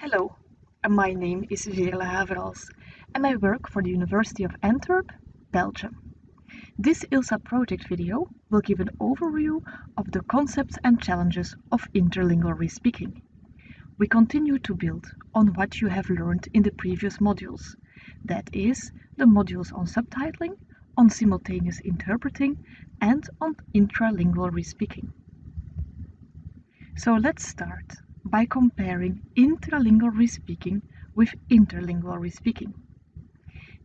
Hello, my name is Veerle Haverals and I work for the University of Antwerp, Belgium. This ILSA project video will give an overview of the concepts and challenges of interlingual respeaking. We continue to build on what you have learned in the previous modules, that is, the modules on subtitling, on simultaneous interpreting, and on intralingual respeaking. So let's start by comparing intralingual respeaking with interlingual respeaking.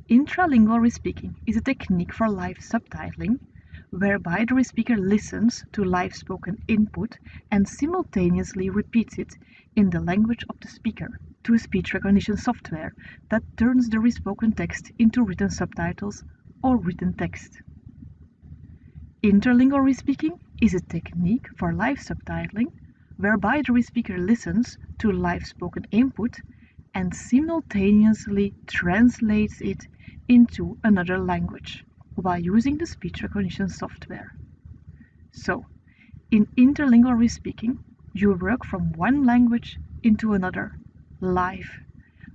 Intralingual respeaking is a technique for live subtitling whereby the respeaker listens to live spoken input and simultaneously repeats it in the language of the speaker to a speech recognition software that turns the respoken text into written subtitles or written text. Interlingual respeaking is a technique for live subtitling whereby the speaker listens to live spoken input and simultaneously translates it into another language while using the speech recognition software. So, in interlingual respeaking, you work from one language into another, live,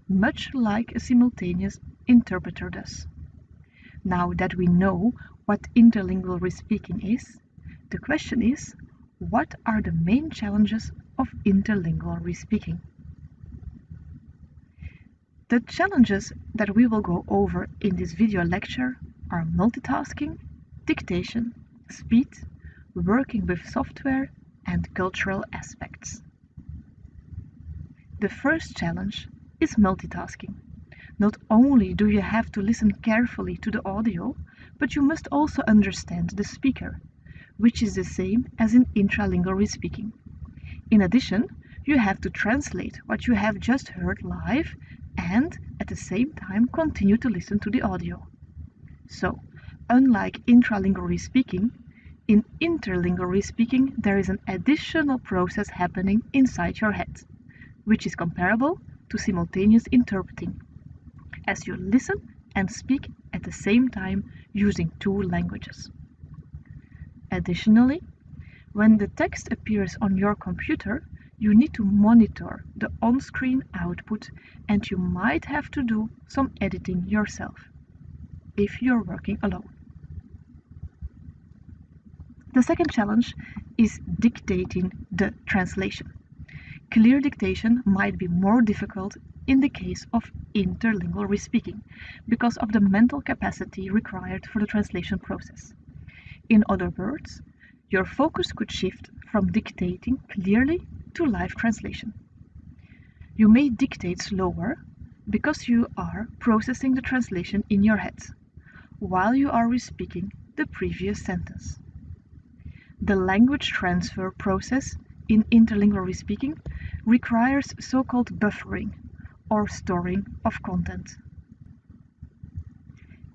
much like a simultaneous interpreter does. Now that we know what interlingual respeaking is, the question is what are the main challenges of interlingual respeaking? The challenges that we will go over in this video lecture are multitasking, dictation, speed, working with software, and cultural aspects. The first challenge is multitasking. Not only do you have to listen carefully to the audio, but you must also understand the speaker which is the same as in intralingual respeaking. In addition, you have to translate what you have just heard live and at the same time continue to listen to the audio. So, unlike intralingual respeaking, in interlingual respeaking there is an additional process happening inside your head, which is comparable to simultaneous interpreting, as you listen and speak at the same time using two languages. Additionally, when the text appears on your computer, you need to monitor the on-screen output and you might have to do some editing yourself if you're working alone. The second challenge is dictating the translation. Clear dictation might be more difficult in the case of interlingual respeaking because of the mental capacity required for the translation process. In other words, your focus could shift from dictating clearly to live translation. You may dictate slower because you are processing the translation in your head while you are respeaking the previous sentence. The language transfer process in interlingual respeaking requires so-called buffering or storing of content.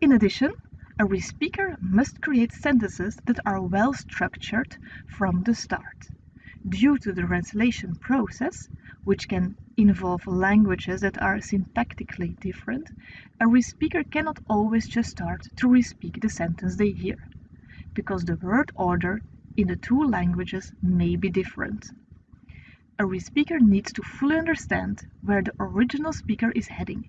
In addition, a respeaker must create sentences that are well structured from the start. Due to the translation process, which can involve languages that are syntactically different, a respeaker cannot always just start to respeak the sentence they hear, because the word order in the two languages may be different. A respeaker needs to fully understand where the original speaker is heading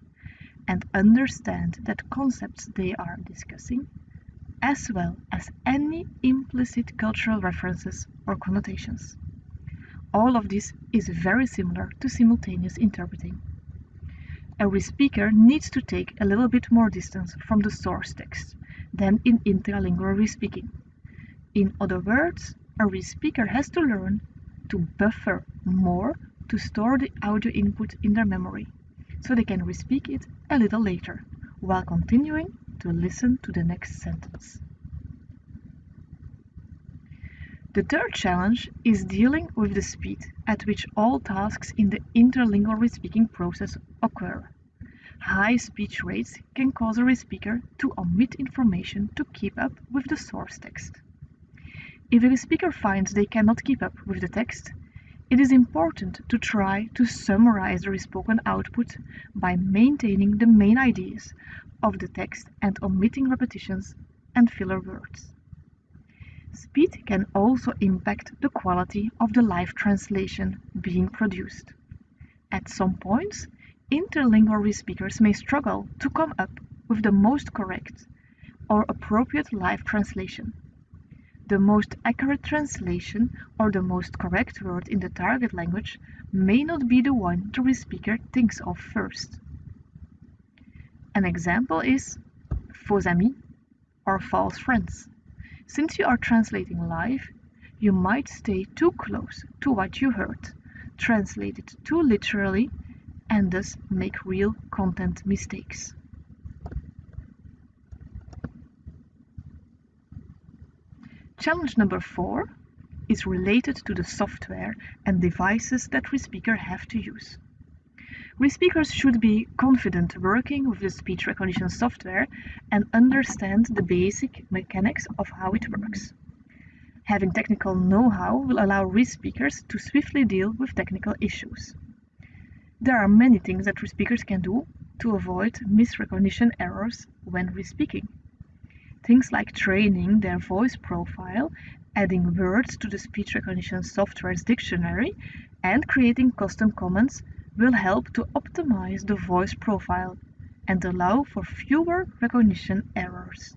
and understand that concepts they are discussing, as well as any implicit cultural references or connotations. All of this is very similar to simultaneous interpreting. A respeaker needs to take a little bit more distance from the source text than in intralingual respeaking. In other words, a respeaker has to learn to buffer more to store the audio input in their memory so they can respeak it a little later, while continuing to listen to the next sentence. The third challenge is dealing with the speed at which all tasks in the interlingual respeaking process occur. High speech rates can cause a respeaker to omit information to keep up with the source text. If a speaker finds they cannot keep up with the text, it is important to try to summarize the spoken output by maintaining the main ideas of the text and omitting repetitions and filler words. Speed can also impact the quality of the live translation being produced. At some points, interlingual respeakers may struggle to come up with the most correct or appropriate live translation. The most accurate translation or the most correct word in the target language may not be the one the speaker thinks of first. An example is faux amis or false friends. Since you are translating live, you might stay too close to what you heard, translate it too literally, and thus make real content mistakes. Challenge number four is related to the software and devices that ReSpeaker have to use. respeakers should be confident working with the speech recognition software and understand the basic mechanics of how it works. Having technical know-how will allow respeakers to swiftly deal with technical issues. There are many things that respeakers can do to avoid misrecognition errors when respeaking. Things like training their voice profile, adding words to the speech recognition software's dictionary, and creating custom commands will help to optimize the voice profile and allow for fewer recognition errors.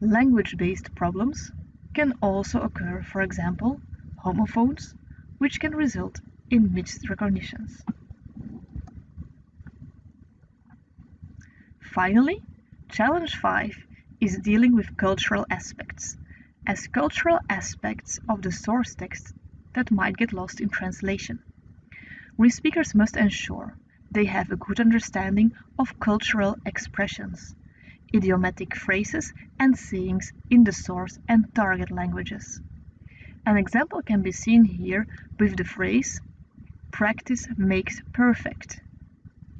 Language-based problems can also occur, for example, homophones, which can result in misrecognitions. Finally, Challenge 5 is dealing with cultural aspects, as cultural aspects of the source text that might get lost in translation. respeakers must ensure they have a good understanding of cultural expressions, idiomatic phrases and sayings in the source and target languages. An example can be seen here with the phrase practice makes perfect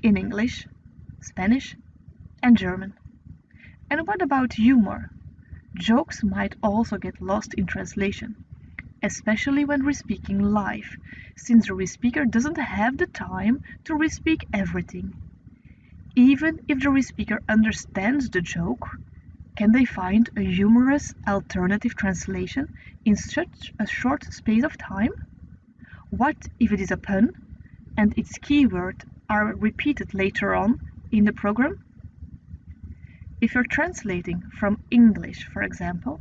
in English, Spanish and German. And what about humor? Jokes might also get lost in translation, especially when respeaking live, since the respeaker doesn't have the time to respeak everything. Even if the respeaker understands the joke, can they find a humorous alternative translation in such a short space of time? What if it is a pun and its keywords are repeated later on in the program? If you're translating from English, for example,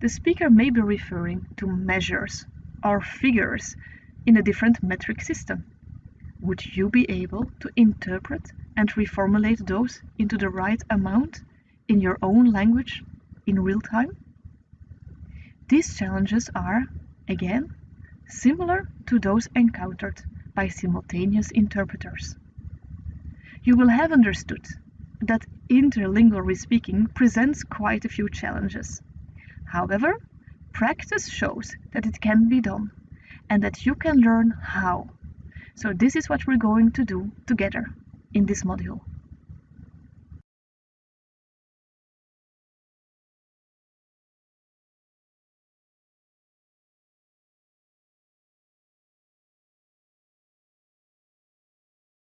the speaker may be referring to measures or figures in a different metric system. Would you be able to interpret and reformulate those into the right amount in your own language in real time? These challenges are, again, similar to those encountered by simultaneous interpreters. You will have understood that interlingual respeaking presents quite a few challenges. However, practice shows that it can be done and that you can learn how. So this is what we're going to do together in this module.